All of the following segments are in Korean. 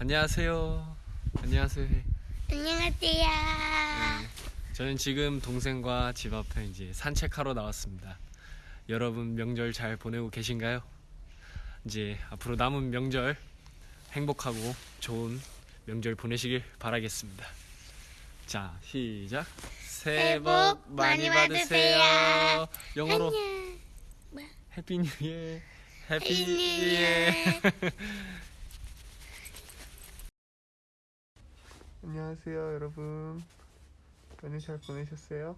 안녕하세요. 안녕하세요. 안녕하세요. 네, 저는 지금 동생과 집 앞에 이제 산책하러 나왔습니다. 여러분 명절 잘 보내고 계신가요? 이제 앞으로 남은 명절 행복하고 좋은 명절 보내시길 바라겠습니다. 자, 시작. 새해 복 많이 받으세요. 영어로? Happy new year. Happy new year. Year. 안녕하세요 여러분. 연휴 잘 보내셨어요?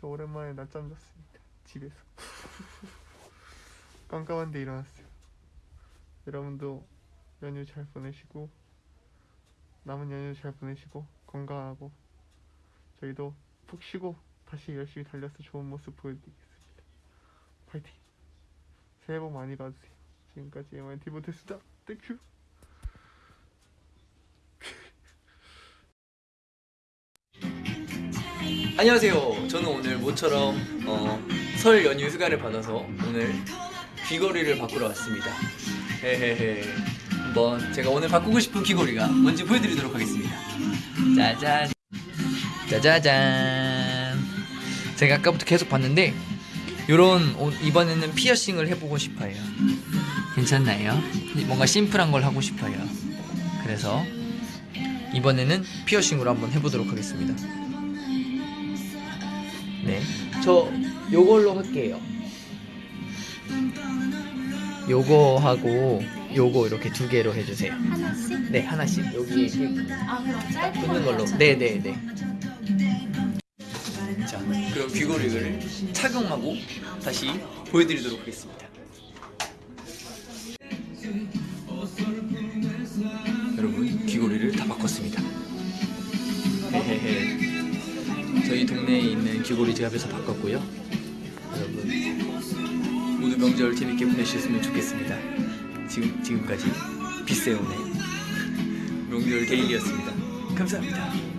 저 오랜만에 낮잠 잤습니다. 집에서. 깜깜한데 일어났어요. 여러분도 연휴 잘 보내시고 남은 연휴 잘 보내시고 건강하고 저희도 푹 쉬고 다시 열심히 달려서 좋은 모습 보여드리겠습니다. 파이팅! 새해 복 많이 받으세요. 지금까지 MIT 못했습니다. Thank you 안녕하세요. 저는 오늘 모처럼 어, 설 연휴 휴가를 받아서 오늘 귀걸이를 바꾸러 왔습니다. 헤헤헤. 한번 제가 오늘 바꾸고 싶은 귀걸이가 뭔지 보여드리도록 하겠습니다. 짜잔. 짜자잔. 제가 아까부터 계속 봤는데 요런 옷 이번에는 피어싱을 해보고 싶어요. 괜찮나요? 뭔가 심플한 걸 하고 싶어요. 그래서 이번에는 피어싱으로 한번 해보도록 하겠습니다. 네. 저 요걸로 할게요. 요거 하고 요거 이렇게 두 개로 해주세요. 하나씩? 네, 하나씩. 여기 이렇게 아 그럼 짧은 붙는 걸로. 네, 네, 네. 자, 그럼 귀걸이를 착용하고 다시 보여드리도록 하겠습니다. 여러분, 귀걸이를 다 바꿨습니다. 헤헤헤. 저희 동네에 있는 귀걸이 제압에서 바꿨고요. 여러분, 모두 명절 재밌게 보내셨으면 좋겠습니다. 지금 지금까지 비세온의 명절 데일리였습니다. 감사합니다.